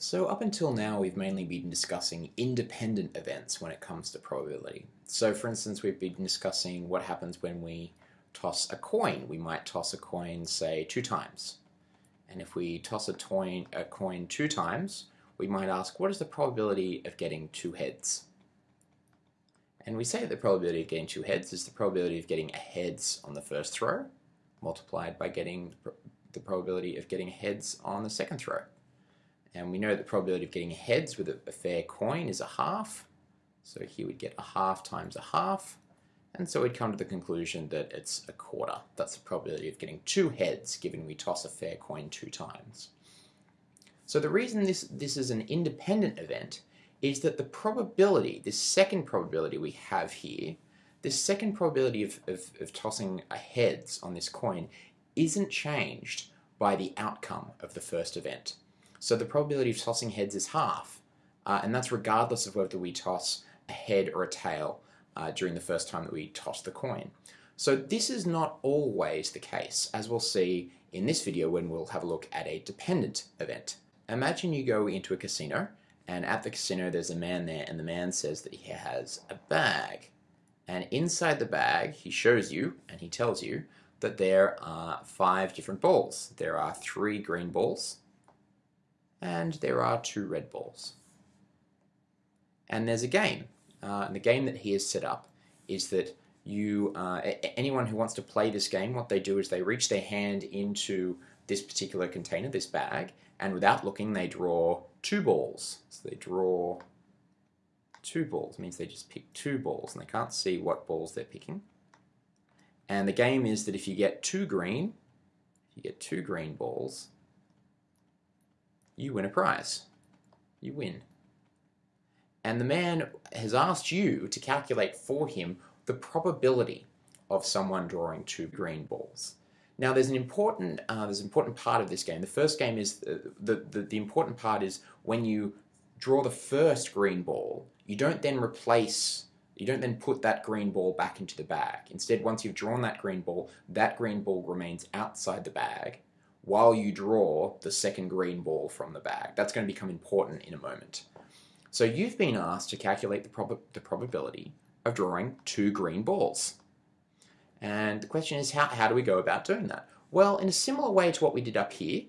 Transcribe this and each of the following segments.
So up until now we've mainly been discussing independent events when it comes to probability. So for instance we've been discussing what happens when we toss a coin. We might toss a coin say two times. And if we toss a, toin, a coin two times we might ask what is the probability of getting two heads? And we say the probability of getting two heads is the probability of getting a heads on the first throw multiplied by getting the probability of getting heads on the second throw. And we know the probability of getting heads with a, fair coin is a half. So here we'd get a half times a half. And so we'd come to the conclusion that it's a quarter. That's the probability of getting two heads given we toss a fair coin two times. So the reason this, this is an independent event is that the probability, this second probability we have here, this second probability of, of, of tossing a heads on this coin isn't changed by the outcome of the first event. So the probability of tossing heads is half, uh, and that's regardless of whether we toss a head or a tail uh, during the first time that we toss the coin. So this is not always the case, as we'll see in this video when we'll have a look at a dependent event. Imagine you go into a casino, and at the casino there's a man there, and the man says that he has a bag. And inside the bag, he shows you, and he tells you, that there are five different balls. There are three green balls, and there are two red balls. And there's a game. Uh, and the game that he has set up is that you, uh, anyone who wants to play this game, what they do is they reach their hand into this particular container, this bag, and without looking, they draw two balls. So they draw two balls, it means they just pick two balls, and they can't see what balls they're picking. And the game is that if you get two green, if you get two green balls, you win a prize. You win. And the man has asked you to calculate for him the probability of someone drawing two green balls. Now there's an important uh, there's an important part of this game. The first game is uh, the, the the important part is when you draw the first green ball, you don't then replace you don't then put that green ball back into the bag. Instead, once you've drawn that green ball, that green ball remains outside the bag while you draw the second green ball from the bag. That's going to become important in a moment. So you've been asked to calculate the, prob the probability of drawing two green balls. And the question is, how, how do we go about doing that? Well, in a similar way to what we did up here,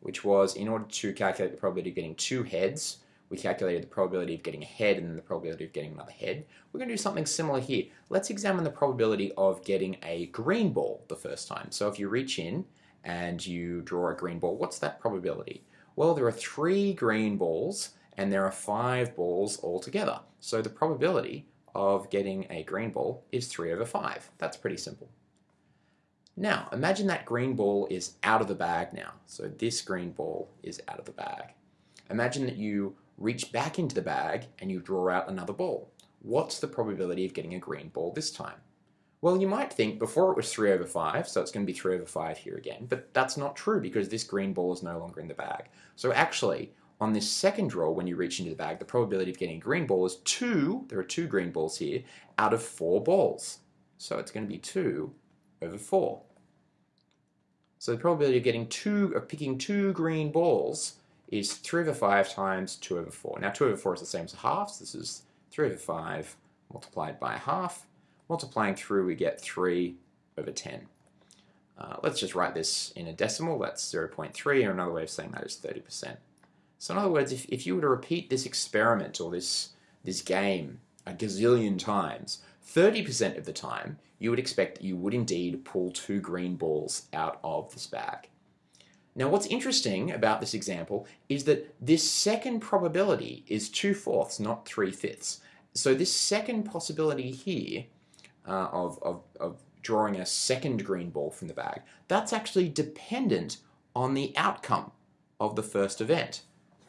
which was in order to calculate the probability of getting two heads, we calculated the probability of getting a head and the probability of getting another head. We're going to do something similar here. Let's examine the probability of getting a green ball the first time. So if you reach in and you draw a green ball, what's that probability? Well, there are three green balls and there are five balls altogether. So the probability of getting a green ball is 3 over 5. That's pretty simple. Now, imagine that green ball is out of the bag now. So this green ball is out of the bag. Imagine that you reach back into the bag and you draw out another ball. What's the probability of getting a green ball this time? Well, you might think before it was 3 over 5, so it's going to be 3 over 5 here again, but that's not true because this green ball is no longer in the bag. So actually, on this second draw, when you reach into the bag, the probability of getting a green ball is 2, there are two green balls here, out of 4 balls. So it's going to be 2 over 4. So the probability of getting two, of picking two green balls is 3 over 5 times 2 over 4. Now 2 over 4 is the same as a half, so this is 3 over 5 multiplied by a half. Multiplying through, we get 3 over 10. Uh, let's just write this in a decimal, that's 0.3, or another way of saying that is 30%. So in other words, if, if you were to repeat this experiment or this, this game a gazillion times, 30% of the time, you would expect that you would indeed pull two green balls out of this bag. Now what's interesting about this example is that this second probability is 2 fourths, not 3 fifths. So this second possibility here uh, of, of, of drawing a second green ball from the bag, that's actually dependent on the outcome of the first event.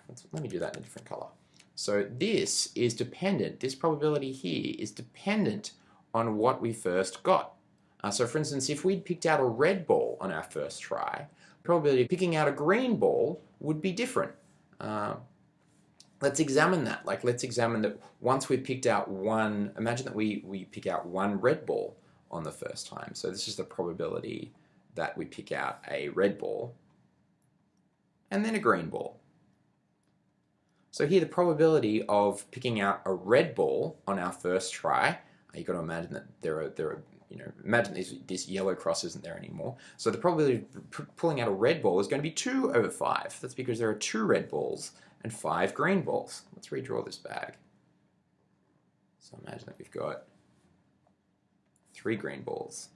Let's, let me do that in a different color. So this is dependent, this probability here is dependent on what we first got. Uh, so for instance, if we'd picked out a red ball on our first try, probability of picking out a green ball would be different. Uh, let's examine that. Like let's examine that once we've picked out one, imagine that we, we pick out one red ball on the first time. So this is the probability that we pick out a red ball and then a green ball. So here the probability of picking out a red ball on our first try, you've got to imagine that there are, there are you know, imagine this, this yellow cross isn't there anymore. So the probability of pulling out a red ball is going to be 2 over 5. That's because there are two red balls and five green balls. Let's redraw this bag. So imagine that we've got three green balls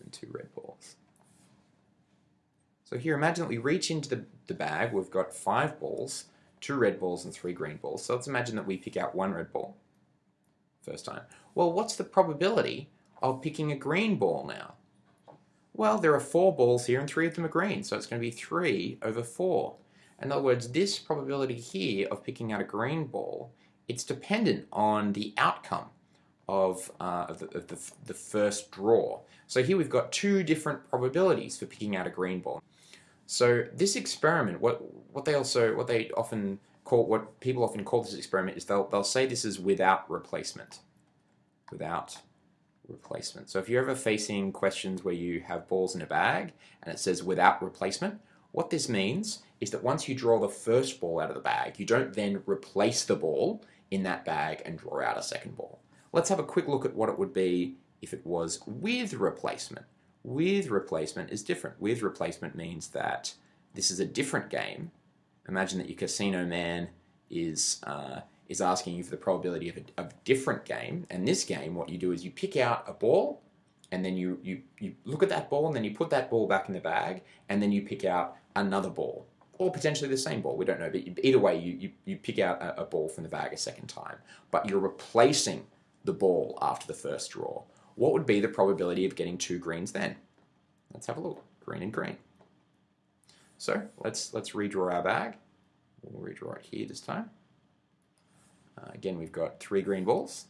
and two red balls. So here, imagine that we reach into the, the bag, we've got five balls, two red balls and three green balls. So let's imagine that we pick out one red ball first time. Well, what's the probability of picking a green ball now? Well, there are four balls here and three of them are green, so it's going to be 3 over 4. In other words, this probability here of picking out a green ball, it's dependent on the outcome of, uh, of, the, of the, the first draw. So here we've got two different probabilities for picking out a green ball. So this experiment, what what they also what they often call what people often call this experiment is they'll they'll say this is without replacement, without replacement. So if you're ever facing questions where you have balls in a bag and it says without replacement, what this means is that once you draw the first ball out of the bag, you don't then replace the ball in that bag and draw out a second ball. Let's have a quick look at what it would be if it was with replacement. With replacement is different. With replacement means that this is a different game. Imagine that your casino man is uh, is asking you for the probability of a, different game. And this game, what you do is you pick out a ball, and then you, you, you look at that ball, and then you put that ball back in the bag, and then you pick out another ball or potentially the same ball. We don't know, but either way, you, you, you pick out a, a, ball from the bag a second time, but you're replacing the ball after the first draw. What would be the probability of getting two greens then? Let's have a look. Green and green. So let's let's redraw our bag. We'll redraw it here this time. Uh, again, we've got three green balls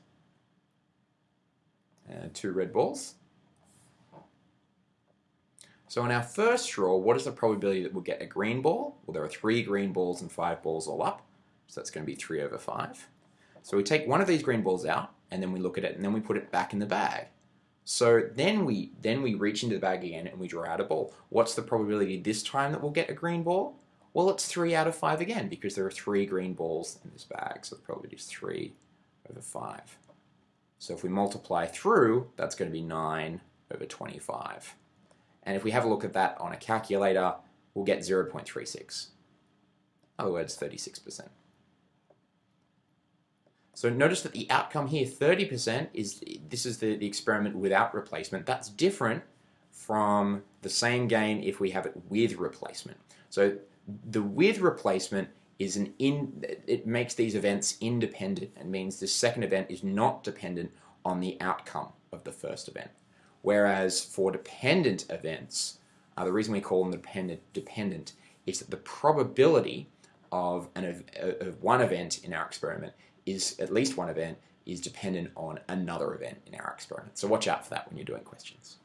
and two red balls. So in our first draw, what is the probability that we'll get a green ball? Well, there are three green balls and five balls all up, so that's going to be 3 over 5. So we take one of these green balls out, and then we look at it, and then we put it back in the bag. So then we then we reach into the bag again and we draw out a ball. What's the probability this time that we'll get a green ball? Well, it's 3 out of 5 again, because there are three green balls in this bag, so the probability is 3 over 5. So if we multiply through, that's going to be 9 over 25. And if we have a look at that on a calculator, we'll get 0.36. In other words, 36%. So notice that the outcome here, 30%, is this is the, the experiment without replacement. That's different from the same game if we have it with replacement. So the with replacement is an in it makes these events independent and means the second event is not dependent on the outcome of the first event. Whereas for dependent events, uh, the reason we call them dependent, dependent is that the probability of, an, of one event in our experiment is, at least one event, is dependent on another event in our experiment. So watch out for that when you're doing questions.